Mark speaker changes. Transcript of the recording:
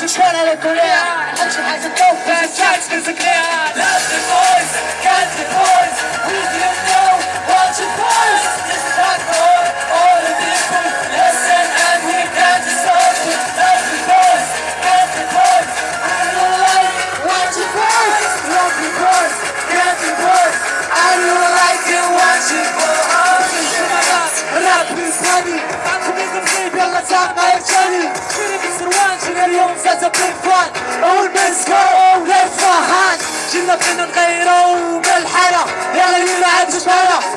Speaker 1: 是绚烂的光
Speaker 2: 亮，安全还是够，但是 the boys, got the boys. we don't know what you voice. This is not for all the people. Listen and we got the soul. Love the boys, got the boys. I don't like what you. Love the boys, got the boys. I don't like it what you.
Speaker 1: Rap is funny. I'm coming to play, build a top, my child. هذا برفان أو المسكر أو الفهان جينا بغينا نغيرو من الحالة يلا يلا عاد جبالة.